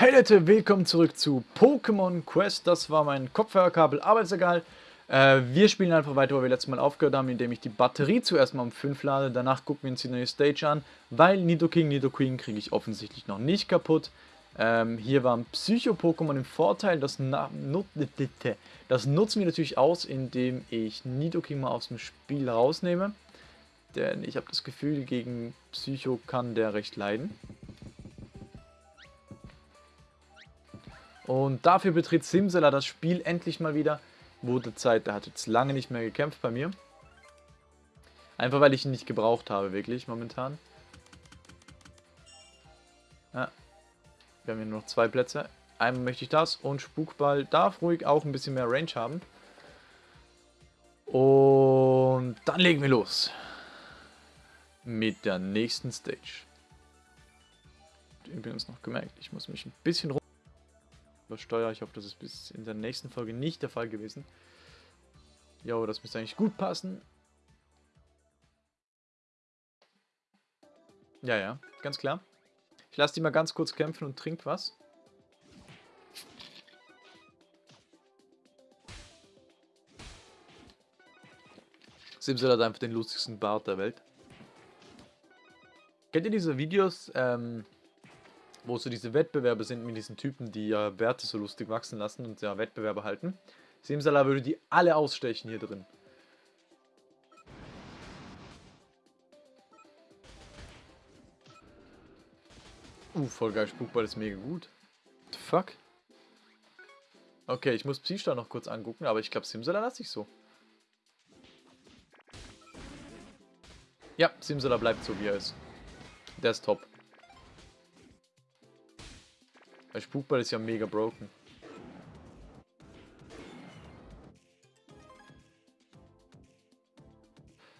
Hey Leute, willkommen zurück zu Pokémon Quest. Das war mein Kopfhörerkabel, aber ist egal. Äh, wir spielen einfach weiter, wo wir letztes Mal aufgehört haben, indem ich die Batterie zuerst mal um 5 lade. Danach gucken wir uns die neue Stage an, weil Nidoking, Nidoqueen kriege ich offensichtlich noch nicht kaputt. Ähm, hier war ein Psycho-Pokémon im Vorteil, das, das nutzen wir natürlich aus, indem ich Nidoking mal aus dem Spiel rausnehme. Denn ich habe das Gefühl, gegen Psycho kann der recht leiden. Und dafür betritt Simsela das Spiel endlich mal wieder. Wurde Zeit, der hat jetzt lange nicht mehr gekämpft bei mir. Einfach weil ich ihn nicht gebraucht habe, wirklich, momentan. Ja. Wir haben hier nur noch zwei Plätze. Einmal möchte ich das und Spukball darf ruhig auch ein bisschen mehr Range haben. Und dann legen wir los. Mit der nächsten Stage. Übrigens noch gemerkt, ich muss mich ein bisschen rum übersteuere. Ich hoffe, das ist bis in der nächsten Folge nicht der Fall gewesen. Jo, das müsste eigentlich gut passen. Ja, ja, ganz klar. Ich lasse die mal ganz kurz kämpfen und trink was. Simsel hat einfach den lustigsten Bart der Welt. Kennt ihr diese Videos, ähm, wo so diese Wettbewerbe sind mit diesen Typen, die ja Werte so lustig wachsen lassen und ja Wettbewerbe halten. Simsala würde die alle ausstechen hier drin. Uh, voll geil, Spukball ist mega gut. What the fuck? Okay, ich muss Psystar noch kurz angucken, aber ich glaube Simsala lasse ich so. Ja, Simsala bleibt so wie er ist. Der ist top. Weil Spukball ist ja mega broken.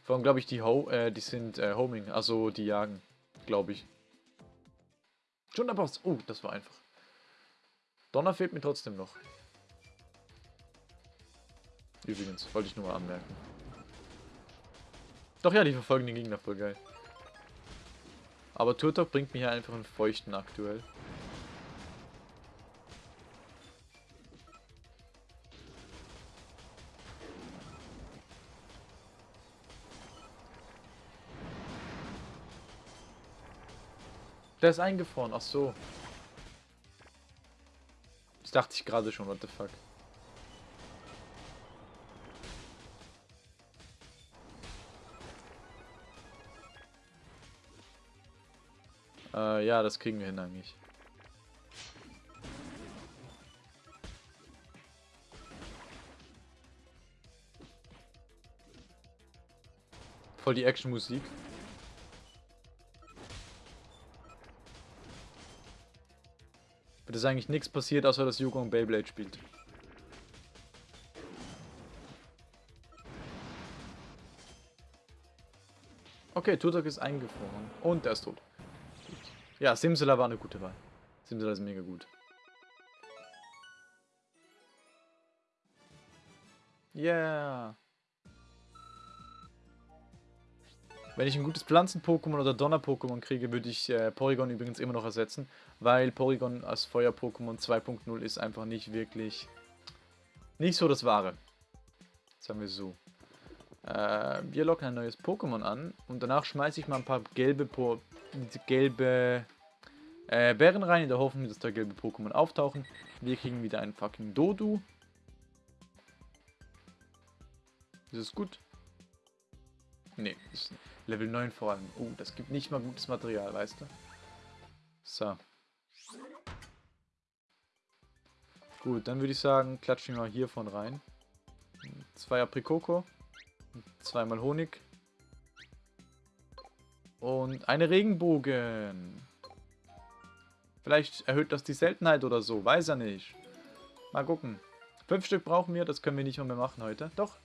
Vor allem glaube ich, die, Ho äh, die sind äh, Homing, also die jagen, glaube ich. Schon der Boss. Oh, das war einfach. Donner fehlt mir trotzdem noch. Übrigens, wollte ich nur mal anmerken. Doch ja, die verfolgen den Gegner voll geil. Aber Turtok bringt mir hier einfach einen Feuchten aktuell. Der ist eingefroren, ach so. Das dachte ich gerade schon, what the fuck. Äh, ja, das kriegen wir hin eigentlich. Voll die Action-Musik. Ist eigentlich nichts passiert, außer dass Yukong Beyblade spielt. Okay, Tutok ist eingefroren. Und er ist tot. Ja, Simsela war eine gute Wahl. Simsela ist mega gut. Yeah. Wenn ich ein gutes Pflanzen-Pokémon oder Donner-Pokémon kriege, würde ich äh, Porygon übrigens immer noch ersetzen, weil Porygon als Feuer-Pokémon 2.0 ist einfach nicht wirklich, nicht so das Wahre. Sagen wir so. Äh, wir locken ein neues Pokémon an und danach schmeiße ich mal ein paar gelbe, po gelbe äh, Bären rein, in der Hoffnung, dass da gelbe Pokémon auftauchen. Wir kriegen wieder einen fucking Dodu. Ist es gut? Nee. Level 9 vor allem. Oh, das gibt nicht mal gutes Material, weißt du? So. Gut, dann würde ich sagen, klatschen wir mal hiervon rein. Zwei Aprikoko. Zweimal Honig. Und eine Regenbogen. Vielleicht erhöht das die Seltenheit oder so. Weiß er nicht. Mal gucken. Fünf Stück brauchen wir. Das können wir nicht mehr machen heute. Doch.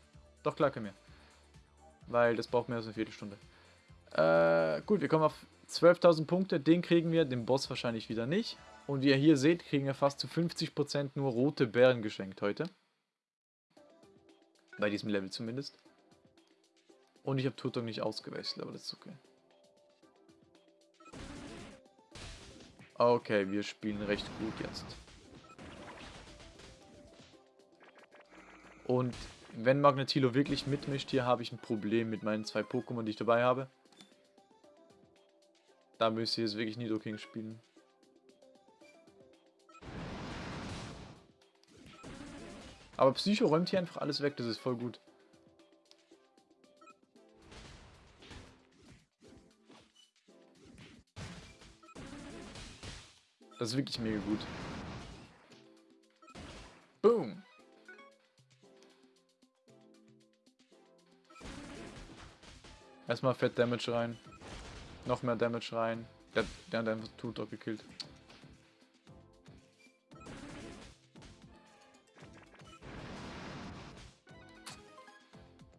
Doch, klar können wir. Weil das braucht mehr als eine Viertelstunde. Äh, gut, wir kommen auf 12.000 Punkte. Den kriegen wir, den Boss wahrscheinlich wieder nicht. Und wie ihr hier seht, kriegen wir fast zu 50% nur rote Bären geschenkt heute. Bei diesem Level zumindest. Und ich habe Turtok nicht ausgewechselt, aber das ist okay. Okay, wir spielen recht gut jetzt. Und wenn Magnetilo wirklich mitmischt, hier habe ich ein Problem mit meinen zwei Pokémon, die ich dabei habe. Da müsste ich jetzt wirklich Nidoking spielen. Aber Psycho räumt hier einfach alles weg, das ist voll gut. Das ist wirklich mega gut. Boom. Erstmal Fett Damage rein. Noch mehr Damage rein. Der, der hat einfach Tutor gekillt.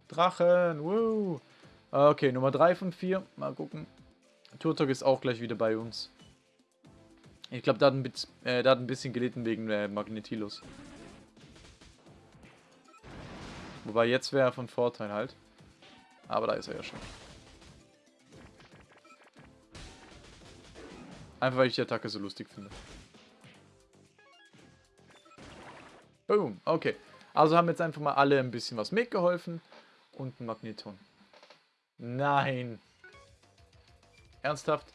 Drachen, woo. Okay, Nummer 3 von 4. Mal gucken. Turtok ist auch gleich wieder bei uns. Ich glaube, der, äh, der, hat ein bisschen gelitten wegen äh, Magnetilus. Wobei jetzt wäre er von Vorteil halt. Aber da ist er ja schon. Einfach weil ich die Attacke so lustig finde. Boom, okay. Also haben jetzt einfach mal alle ein bisschen was mitgeholfen. Und ein Magneton. Nein. Ernsthaft?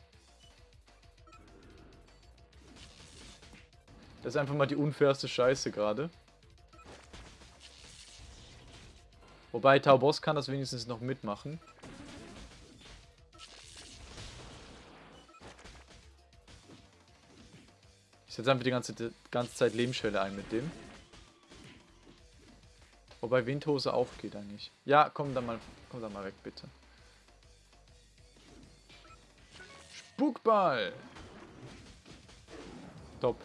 Das ist einfach mal die unfairste Scheiße gerade. Wobei Taubos kann das wenigstens noch mitmachen. Setze einfach die ganze, die ganze Zeit Lebensschwelle ein mit dem. Wobei Windhose auch geht eigentlich. Ja, komm da mal, komm da mal weg, bitte. Spukball! Top.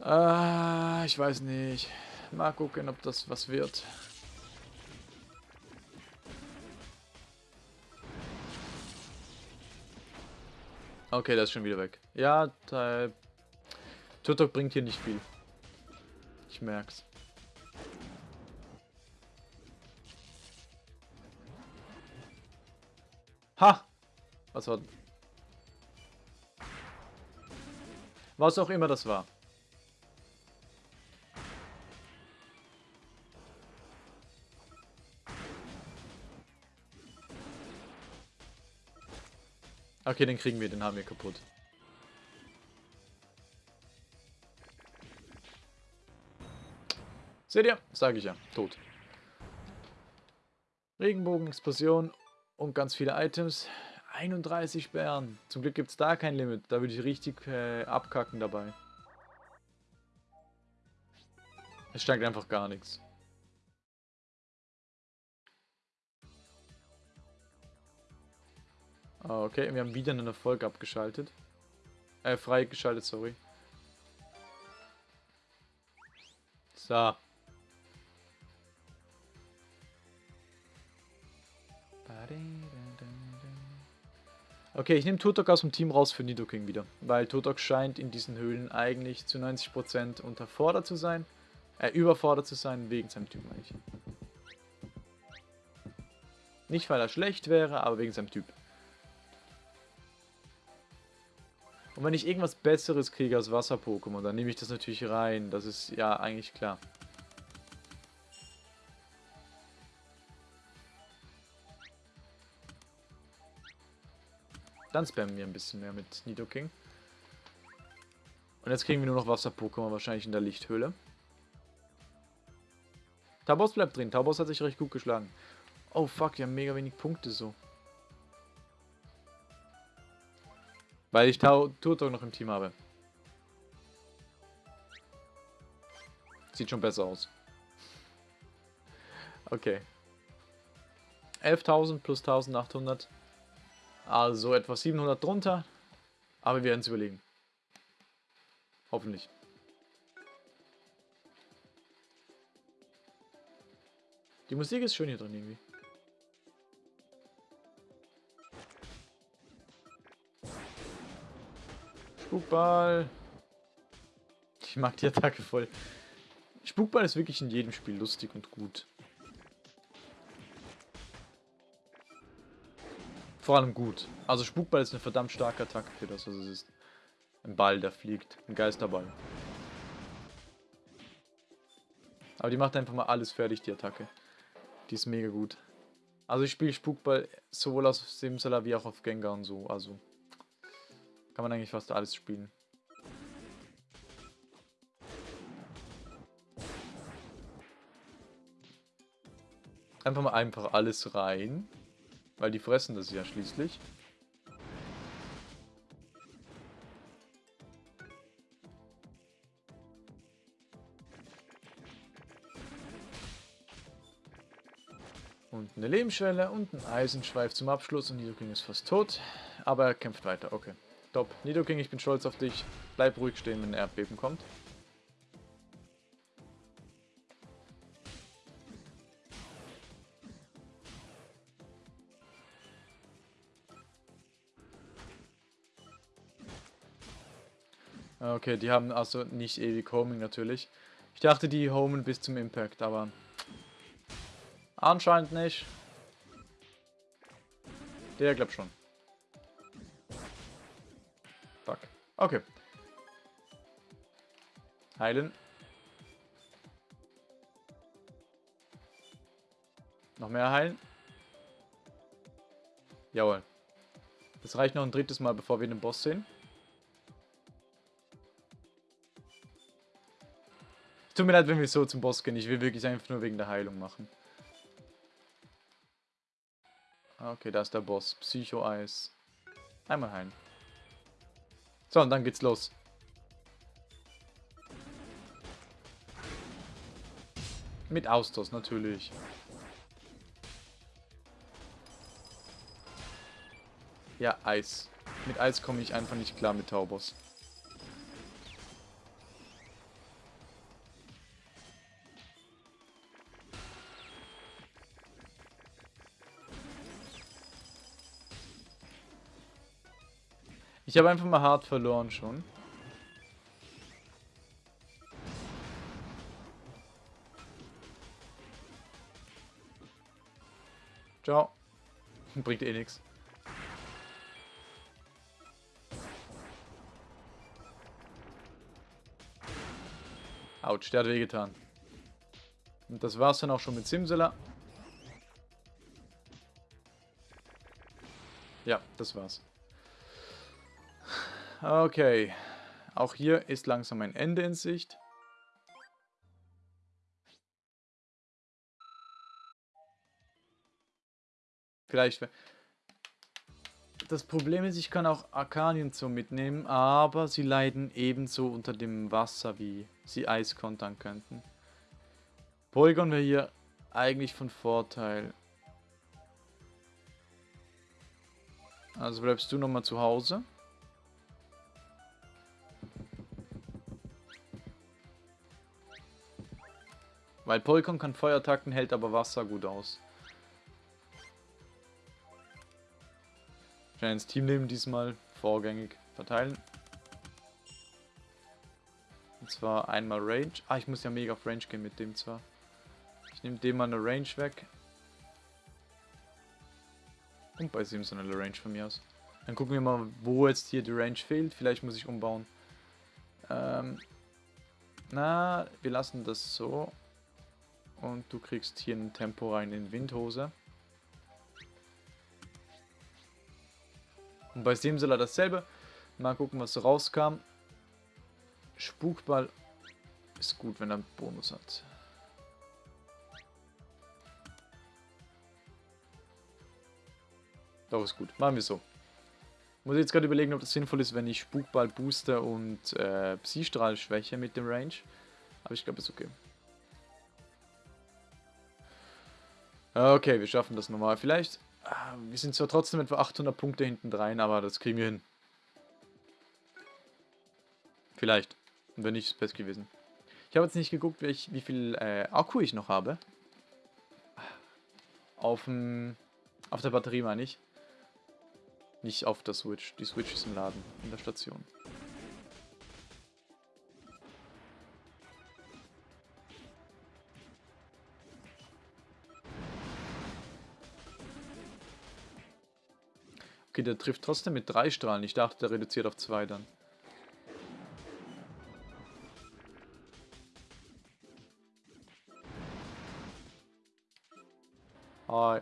Ah, ich weiß nicht. Mal gucken, ob das was wird. Okay, das ist schon wieder weg. Ja, Tutok bringt hier nicht viel. Ich merk's. Ha! Was war... Was auch immer das war. Okay, den kriegen wir, den haben wir kaputt. Seht ihr? Sage ich ja. Tot. Regenbogen, Explosion und ganz viele Items. 31 Bären. Zum Glück gibt es da kein Limit. Da würde ich richtig äh, abkacken dabei. Es steigt einfach gar nichts. Okay, wir haben wieder einen Erfolg abgeschaltet. Äh, freigeschaltet, sorry. So. Okay, ich nehme Turtok aus dem Team raus für Nidoking wieder. Weil Turtok scheint in diesen Höhlen eigentlich zu 90% unterfordert zu sein. Äh, überfordert zu sein, wegen seinem Typ eigentlich. Nicht, weil er schlecht wäre, aber wegen seinem Typ. Und wenn ich irgendwas Besseres kriege als Wasser-Pokémon, dann nehme ich das natürlich rein. Das ist ja eigentlich klar. Dann spammen wir ein bisschen mehr mit Nidoking. Und jetzt kriegen wir nur noch Wasser-Pokémon, wahrscheinlich in der Lichthöhle. Tabos bleibt drin. Tabos hat sich recht gut geschlagen. Oh fuck, wir haben mega wenig Punkte so. Weil ich Turtok noch im Team habe. Sieht schon besser aus. Okay. 11.000 plus 1.800. Also etwa 700 drunter. Aber wir werden es überlegen. Hoffentlich. Die Musik ist schön hier drin irgendwie. Spukball. Ich mag die Attacke voll. Spukball ist wirklich in jedem Spiel lustig und gut. vor allem gut. Also Spukball ist eine verdammt starke Attacke für das, was es ist. Ein Ball, der fliegt. Ein Geisterball. Aber die macht einfach mal alles fertig, die Attacke. Die ist mega gut. Also ich spiele Spukball sowohl auf Simsala wie auch auf Gengar und so. Also kann man eigentlich fast alles spielen. Einfach mal einfach alles rein. Weil die fressen das ja schließlich. Und eine Lebensschwelle und ein Eisenschweif zum Abschluss und Nidoking ist fast tot. Aber er kämpft weiter, okay. Top. Nidoking, ich bin stolz auf dich. Bleib ruhig stehen, wenn ein Erdbeben kommt. Okay, die haben also nicht ewig Homing natürlich. Ich dachte, die homen bis zum Impact, aber Anscheinend nicht. Der glaubt schon. Okay. Heilen. Noch mehr heilen. Jawohl. Das reicht noch ein drittes Mal, bevor wir den Boss sehen. Tut mir leid, wenn wir so zum Boss gehen. Ich will wirklich einfach nur wegen der Heilung machen. Okay, da ist der Boss. Psycho-Eis. Einmal heilen. So, und dann geht's los. Mit Austos natürlich. Ja, Eis. Mit Eis komme ich einfach nicht klar mit Taubos. Ich habe einfach mal hart verloren schon. Ciao. Bringt eh nichts. Autsch, der hat wehgetan. Und das war's dann auch schon mit Simsela. Ja, das war's. Okay. Auch hier ist langsam ein Ende in Sicht. Vielleicht... Das Problem ist, ich kann auch Arkanien so mitnehmen, aber sie leiden ebenso unter dem Wasser, wie sie Eis kontern könnten. Polygon wäre hier eigentlich von Vorteil. Also bleibst du nochmal zu Hause. Weil Polygon kann Feuerattacken, hält aber Wasser gut aus. Schnell ins Team nehmen diesmal, vorgängig verteilen. Und zwar einmal Range. Ah, ich muss ja mega auf Range gehen mit dem zwar. Ich nehme dem mal eine Range weg. Und bei Simpson eine Range von mir aus. Dann gucken wir mal, wo jetzt hier die Range fehlt. Vielleicht muss ich umbauen. Ähm, na, wir lassen das so. Und du kriegst hier ein Tempo rein in Windhose. Und bei Simsela dasselbe. Mal gucken, was rauskam. Spukball ist gut, wenn er einen Bonus hat. Doch, ist gut. Machen wir so. Muss jetzt gerade überlegen, ob das sinnvoll ist, wenn ich Spukball booster und äh, Psystrahl schwäche mit dem Range. Aber ich glaube, ist okay. Okay, wir schaffen das nochmal. Vielleicht, ah, wir sind zwar trotzdem etwa 800 Punkte hinten rein, aber das kriegen wir hin. Vielleicht. Wenn nicht, ist es best gewesen. Ich habe jetzt nicht geguckt, wie, ich, wie viel äh, Akku ich noch habe. Auf, auf der Batterie meine ich. Nicht auf der Switch. Die Switch ist im Laden, in der Station. Okay, der trifft trotzdem mit drei Strahlen. Ich dachte, der reduziert auf zwei dann. Hi.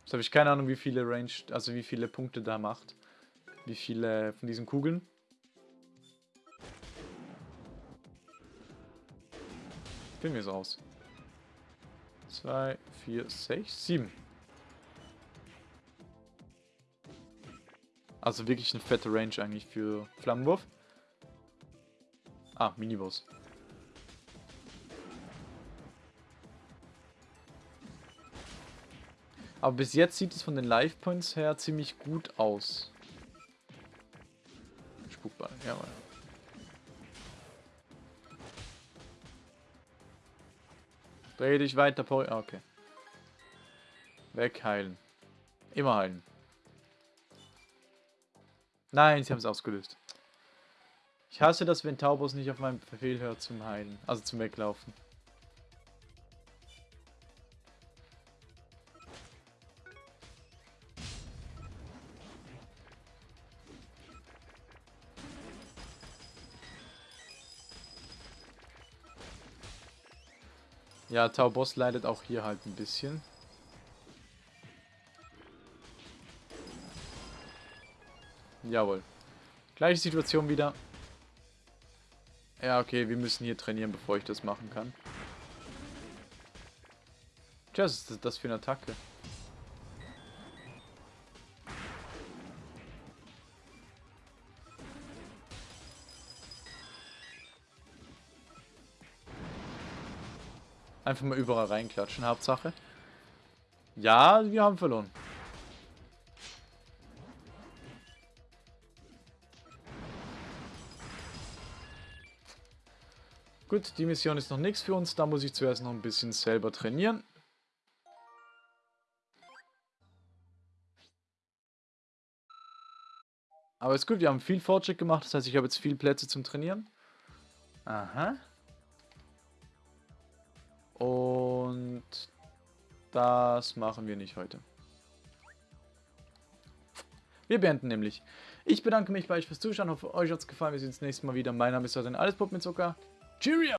Jetzt habe ich keine Ahnung, wie viele Range, also wie viele Punkte da macht. Wie viele von diesen Kugeln. Finden wir es aus. 2, 4, 6, 7. Also wirklich eine fette Range eigentlich für Flammenwurf. Ah, Miniboss. Aber bis jetzt sieht es von den Life Points her ziemlich gut aus. Spukball, jawohl. Dreh dich weiter, Pori. Ah, okay. Wegheilen. Immer heilen. Nein, sie haben es ausgelöst. Ich hasse das, wenn Taubos nicht auf meinen Befehl hört zum Heilen. Also zum Weglaufen. Ja, Taubos leidet auch hier halt ein bisschen. Jawohl. Gleiche Situation wieder. Ja, okay, wir müssen hier trainieren, bevor ich das machen kann. Tja, was ist das für eine Attacke? Einfach mal überall reinklatschen, Hauptsache. Ja, wir haben verloren. Gut, die Mission ist noch nichts für uns. Da muss ich zuerst noch ein bisschen selber trainieren. Aber ist gut, wir haben viel Fortschritt gemacht. Das heißt, ich habe jetzt viele Plätze zum Trainieren. Aha. Und das machen wir nicht heute. Wir beenden nämlich. Ich bedanke mich bei euch fürs Zuschauen. Hoffe, euch hat es gefallen. Wir sehen uns nächstes Mal wieder. Mein Name ist Alles Pop mit Zucker. Cheerio!